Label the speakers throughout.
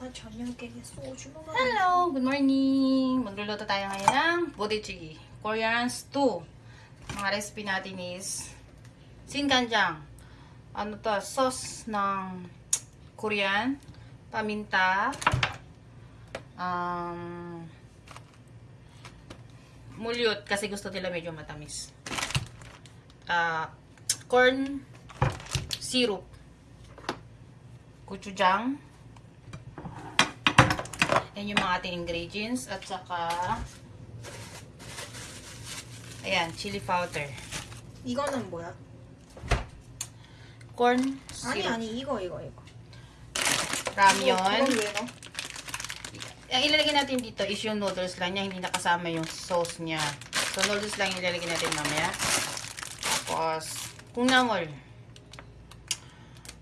Speaker 1: 아 저녁에 소주 먹어.
Speaker 2: Hello! Good morning! Magluluto tayo ngayon ng budichigi. Korean stew. Mga recipe natin is singanjang. Ano to? Sauce ng Korean. Paminta. Um, mulyot kasi gusto nila medyo matamis. Ah, corn syrup. Gochujang. Yan yung mga ating ingredients. At saka, ayan, chili powder.
Speaker 1: 이거는 뭐야?
Speaker 2: Corn
Speaker 1: 아니
Speaker 2: syrup.
Speaker 1: 아니 이거 이거 이거.
Speaker 2: Ramyon.
Speaker 1: 이건 왜 넣어?
Speaker 2: Ang ilalagay natin dito is yung noodles lang niya, hindi nakasama yung sauce niya. So, noodles lang yung ilalagay natin mamaya. Tapos, kung namol,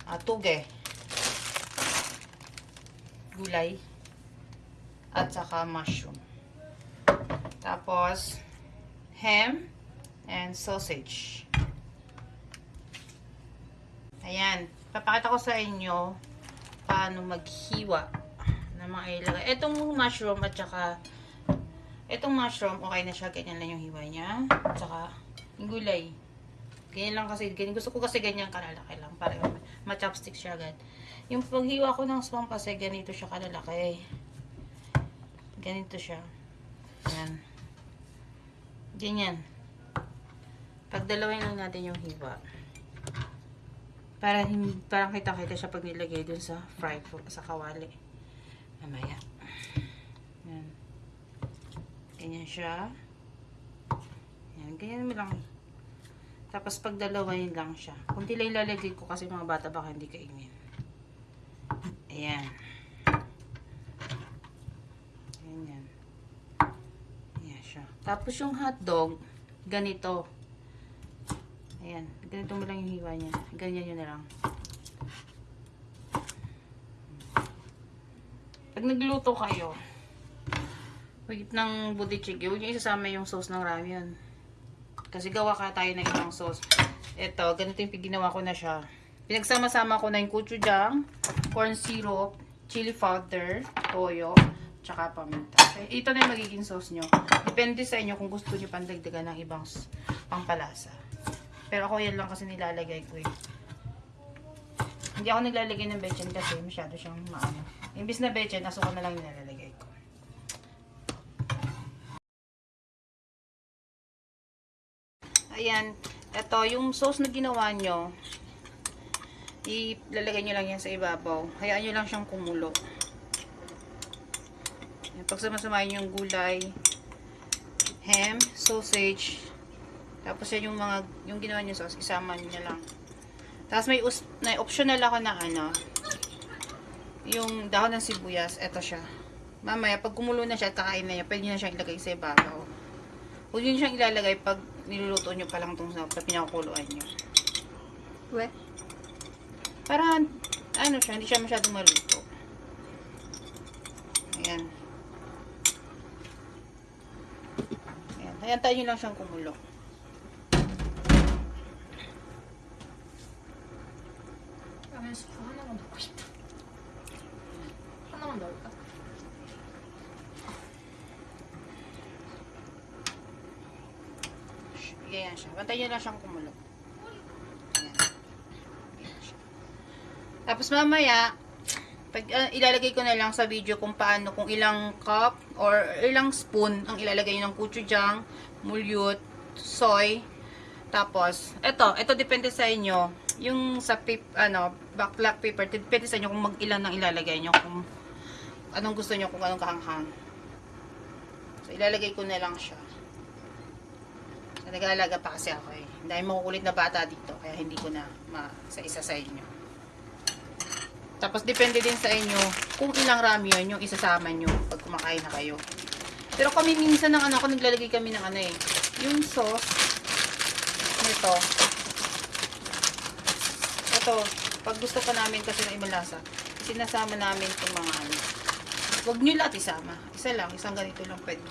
Speaker 2: ah, tuge, gulay, at saka mushroom. Tapos, ham and sausage. Ayan. Papakita ko sa inyo paano maghiwa na mga ilagay. Itong mushroom at saka itong mushroom, okay na siya. Ganyan lang yung hiwa niya. At saka yung gulay. Ganyan lang kasi. Ganyan. Gusto ko kasi ganyan kalalaki lang. Para ma-chopstick siya agad. Yung paghiwa ko ng swamp kasi ganito siya kalalaki. Ganito siya. Yan. Ganyan. Pagdalawin lang natin yung hiwa. Para parang kita-kita siya pag nilagay dun sa fry sa kawali. Mamaya. Yan. Ganyan siya. Yan, ganyan mo lang. Tapos pag dalawain lang siya. Kunti lang ilalagay ko kasi mga bata baka hindi kainin. Ayan. Ganyan. Ayan siya. Tapos yung hotdog, ganito. Ayan. Ganito mo lang yung hiwa niya. Ganyan yun na lang. Pag nagluto kayo, wait ng budichig, huwag niyo isasama yung sauce ng ramyun. Kasi gawa ka tayo ng ibang sauce. Ito, ganito yung ginawa ko na siya. Pinagsama-sama ko na yung gochujang, corn syrup, chili powder, toyo, tsaka paminta. Okay, ito na yung magiging sauce nyo. Depende sa inyo kung gusto nyo pandagdagan ng ibang pampalasa. Pero ako yan lang kasi nilalagay ko eh. Hindi ako naglalagay ng bechin kasi masyado siyang maano. Imbis na bechin, asukal na lang nilalagay ko. Ayan. Ito, yung sauce na ginawa nyo, ilalagay nyo lang yan sa ibabaw. Hayaan nyo lang siyang kumulo. Ayan, pag sumasamayin yung gulay, ham, sausage, tapos yan yung mga, yung ginawa nyo sauce, isama nyo lang. Tapos may, us, may optional ako na ano, yung dahon ng sibuyas, eto siya. Mamaya, pag kumulo na siya at kakain na niya, pwede na siyang ilagay sa ibabaw. Huwag nyo siyang ilalagay pag niluluto nyo pa lang itong sa, pinakukuluan nyo.
Speaker 1: 왜?
Speaker 2: Para, ano siya, hindi siya masyadong maluto. Ayan. Ayan, tayo lang siyang kumulo. Ganyan siya. Bantayin lang siyang kumulo. Tapos mamaya, pag, uh, ilalagay ko na lang sa video kung paano, kung ilang cup or ilang spoon ang ilalagay ng kuchudyang mulyot, soy. Tapos, eto, eto depende sa inyo. Yung sa pip, ano, black paper, depende sa inyo kung mag ilan ang ilalagay nyo, kung anong gusto nyo, kung anong kahanghang. So, ilalagay ko na lang siya. Nag-aalaga pa kasi ako eh. Dahil makukulit na bata dito, kaya hindi ko na sa isa sa inyo. Tapos depende din sa inyo kung ilang rami yun yung isasama nyo pag kumakain na kayo. Pero kami minsan ng anak ko, naglalagay kami ng ano eh. Yung sauce nito. Ito, pag gusto pa namin kasi ng ibang lasa, sinasama namin itong mga ano. Huwag nyo lahat isama. Isa lang, isang ganito lang pwede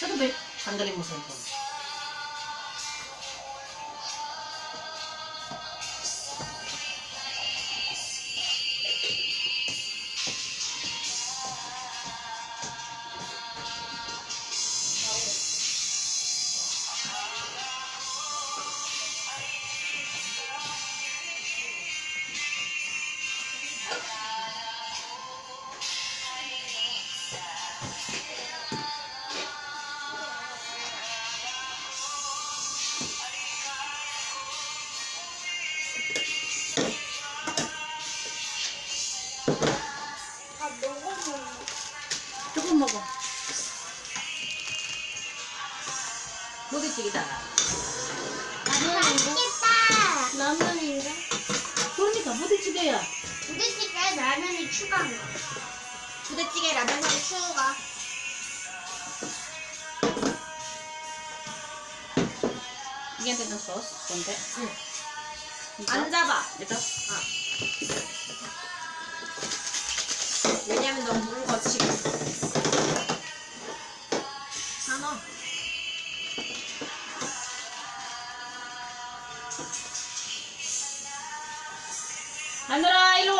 Speaker 2: Pero may, sandali mo cellphone. 조금 먹어. 부대찌개다.
Speaker 1: 맛있겠다. 라면인가?
Speaker 2: 그러니까 부대찌개야.
Speaker 1: 부대찌개 라면이 추가한 거. 부대찌개 라면이 추가.
Speaker 2: Tayo ng sauce. Konti.
Speaker 1: 응. 안 잡아.
Speaker 2: Ito.
Speaker 1: 왜냐 lu